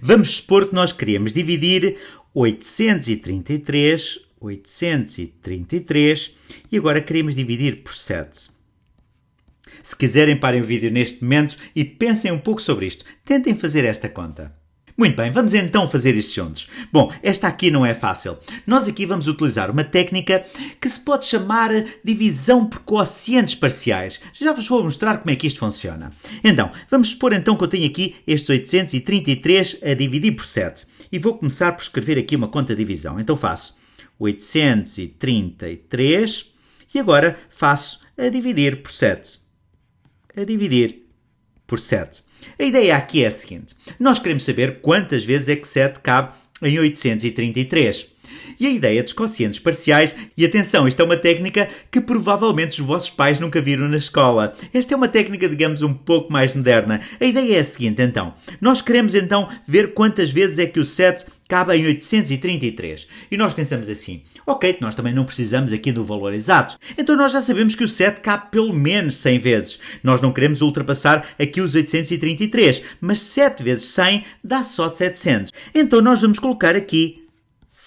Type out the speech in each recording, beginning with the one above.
Vamos supor que nós queremos dividir 833, 833 e agora queremos dividir por 7. Se quiserem, parem o vídeo neste momento e pensem um pouco sobre isto. Tentem fazer esta conta. Muito bem, vamos então fazer isto juntos. Bom, esta aqui não é fácil. Nós aqui vamos utilizar uma técnica que se pode chamar divisão por quocientes parciais. Já vos vou mostrar como é que isto funciona. Então, vamos supor então que eu tenho aqui estes 833 a dividir por 7. E vou começar por escrever aqui uma conta de divisão. Então faço 833 e agora faço a dividir por 7. A dividir por 7. A ideia aqui é a seguinte: nós queremos saber quantas vezes é que 7 cabe em 833. E a ideia dos quocientes parciais, e atenção, isto é uma técnica que provavelmente os vossos pais nunca viram na escola. Esta é uma técnica, digamos, um pouco mais moderna. A ideia é a seguinte, então. Nós queremos então ver quantas vezes é que o 7 cabe em 833. E nós pensamos assim, ok, nós também não precisamos aqui do valor exato. Então nós já sabemos que o 7 cabe pelo menos 100 vezes. Nós não queremos ultrapassar aqui os 833, mas 7 vezes 100 dá só 700. Então nós vamos colocar aqui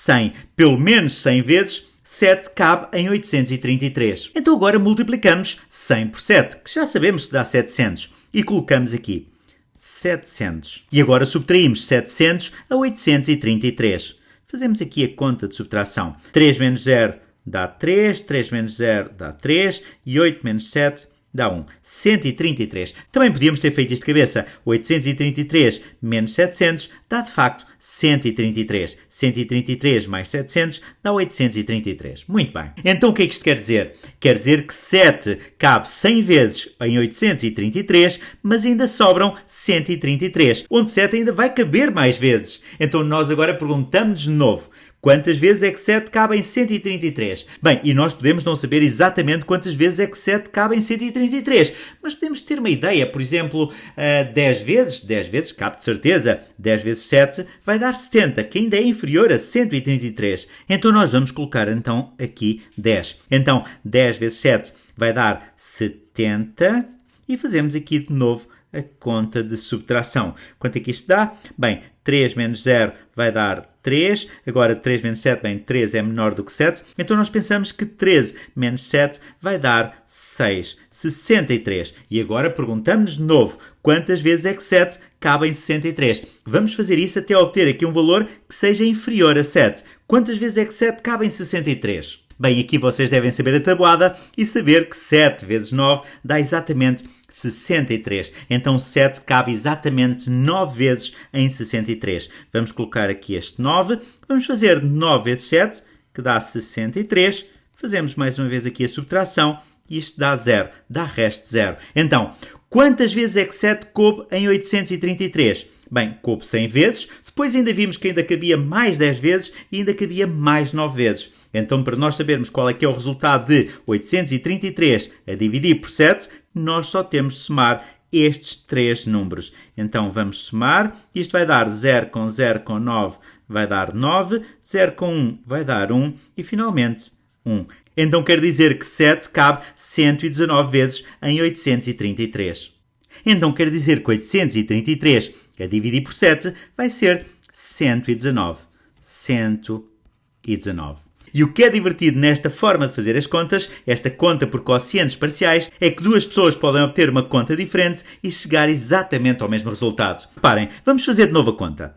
100. Pelo menos 100 vezes 7 cabe em 833. Então agora multiplicamos 100 por 7, que já sabemos que dá 700, e colocamos aqui 700. E agora subtraímos 700 a 833. Fazemos aqui a conta de subtração. 3 menos 0 dá 3, 3 menos 0 dá 3 e 8 menos 7 dá 1. 133. Também podíamos ter feito isto de cabeça. 833 menos 700 dá de facto 133. 133 mais 700 dá 833. Muito bem. Então o que é que isto quer dizer? Quer dizer que 7 cabe 100 vezes em 833, mas ainda sobram 133, onde 7 ainda vai caber mais vezes. Então nós agora perguntamos de novo. Quantas vezes é que 7 cabe em 133? Bem, e nós podemos não saber exatamente quantas vezes é que 7 cabe em 133, mas podemos ter uma ideia. Por exemplo, uh, 10 vezes, 10 vezes cabe de certeza. 10 vezes 7 vai dar 70, que ainda é inferior a 133. Então nós vamos colocar então aqui 10. Então 10 vezes 7 vai dar 70 e fazemos aqui de novo a conta de subtração. Quanto é que isto dá? Bem, 3 menos 0 vai dar 3. Agora 3 menos 7, bem, 3 é menor do que 7. Então nós pensamos que 13 menos 7 vai dar 6. 63. E agora perguntamos de novo, quantas vezes é que 7 cabe em 63? Vamos fazer isso até obter aqui um valor que seja inferior a 7. Quantas vezes é que 7 cabe em 63? Bem, aqui vocês devem saber a tabuada e saber que 7 vezes 9 dá exatamente 63. Então 7 cabe exatamente 9 vezes em 63. Vamos colocar aqui este 9. Vamos fazer 9 vezes 7, que dá 63. Fazemos mais uma vez aqui a subtração e isto dá 0. Dá resto 0. Então, quantas vezes é que 7 coube em 833? Bem, coube 100 vezes. Depois ainda vimos que ainda cabia mais 10 vezes e ainda cabia mais 9 vezes. Então, para nós sabermos qual é que é o resultado de 833 a dividir por 7, nós só temos de somar estes três números. Então, vamos somar. Isto vai dar 0 com 0 com 9 vai dar 9, 0 com 1 vai dar 1 e, finalmente, 1. Então, quer dizer que 7 cabe 119 vezes em 833. Então, quer dizer que 833 a dividir por 7 vai ser 119. 119. E o que é divertido nesta forma de fazer as contas, esta conta por quocientes parciais, é que duas pessoas podem obter uma conta diferente e chegar exatamente ao mesmo resultado. Reparem, vamos fazer de novo a conta.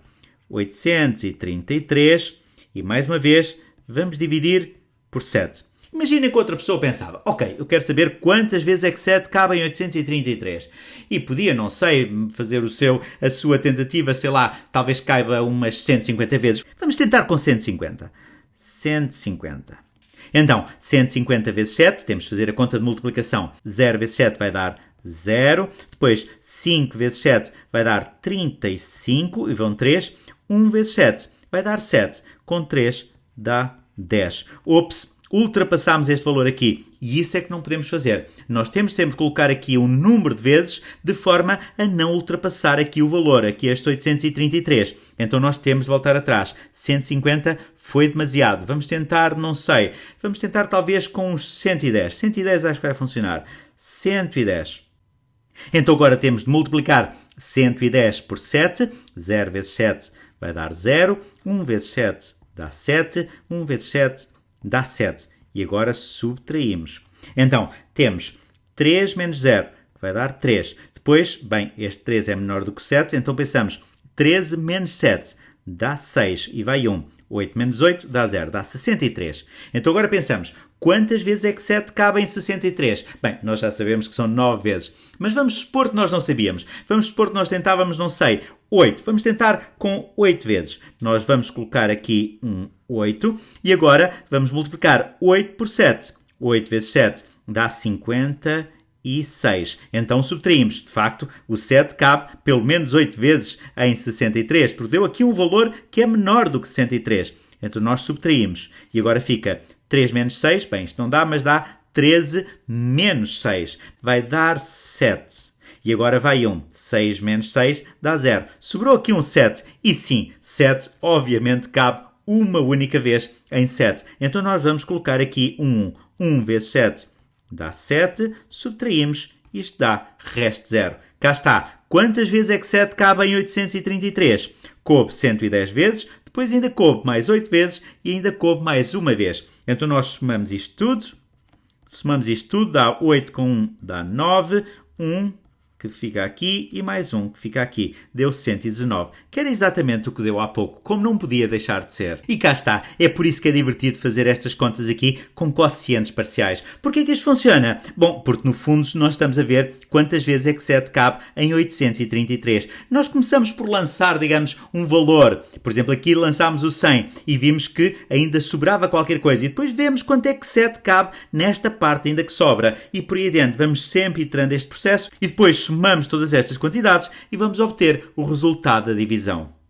833 e mais uma vez vamos dividir por 7. Imaginem que outra pessoa pensava, ok, eu quero saber quantas vezes é que 7 cabe em 833. E podia, não sei, fazer o seu, a sua tentativa, sei lá, talvez caiba umas 150 vezes. Vamos tentar com 150. 150. Então, 150 vezes 7, temos de fazer a conta de multiplicação. 0 vezes 7 vai dar 0. Depois, 5 vezes 7 vai dar 35 e vão 3. 1 vezes 7 vai dar 7. Com 3 dá 10. Ops, ultrapassámos este valor aqui. E isso é que não podemos fazer. Nós temos sempre que colocar aqui um número de vezes de forma a não ultrapassar aqui o valor, aqui este 833. Então nós temos de voltar atrás. 150 foi demasiado. Vamos tentar, não sei, vamos tentar talvez com uns 110. 110 acho que vai funcionar. 110. Então agora temos de multiplicar 110 por 7. 0 vezes 7 vai dar 0. 1 vezes 7 dá 7. 1 vezes 7 dá 7. E agora subtraímos. Então, temos 3 menos 0, que vai dar 3. Depois, bem, este 3 é menor do que 7, então pensamos 13 menos 7 dá 6 e vai 1. 8 menos 8 dá 0, dá 63. Então agora pensamos, quantas vezes é que 7 cabe em 63? Bem, nós já sabemos que são 9 vezes, mas vamos supor que nós não sabíamos. Vamos supor que nós tentávamos, não sei, 8. Vamos tentar com 8 vezes. Nós vamos colocar aqui um 8 e agora vamos multiplicar 8 por 7. 8 vezes 7 dá 50 e 6. Então subtraímos. De facto, o 7 cabe pelo menos 8 vezes em 63, porque deu aqui um valor que é menor do que 63. Então nós subtraímos. E agora fica 3 menos 6. Bem, isto não dá, mas dá 13 menos 6. Vai dar 7. E agora vai 1. 6 menos 6 dá 0. Sobrou aqui um 7. E sim, 7 obviamente cabe uma única vez em 7. Então nós vamos colocar aqui um 1. 1 vezes 7 dá 7, subtraímos, isto dá resto zero. Cá está. Quantas vezes é que 7 cabe em 833? Coube 110 vezes, depois ainda coube mais 8 vezes e ainda coube mais uma vez. Então nós somamos isto tudo. Somamos isto tudo, dá 8 com 1, dá 9. 1 que fica aqui e mais um que fica aqui. Deu 119, que era exatamente o que deu há pouco, como não podia deixar de ser. E cá está, é por isso que é divertido fazer estas contas aqui com quocientes parciais. Porquê que isto funciona? Bom, porque no fundo nós estamos a ver quantas vezes é que 7 cabe em 833. Nós começamos por lançar, digamos, um valor. Por exemplo, aqui lançámos o 100 e vimos que ainda sobrava qualquer coisa. E depois vemos quanto é que 7 cabe nesta parte ainda que sobra. E por aí adiante, vamos sempre iterando este processo e depois somamos todas estas quantidades e vamos obter o resultado da divisão.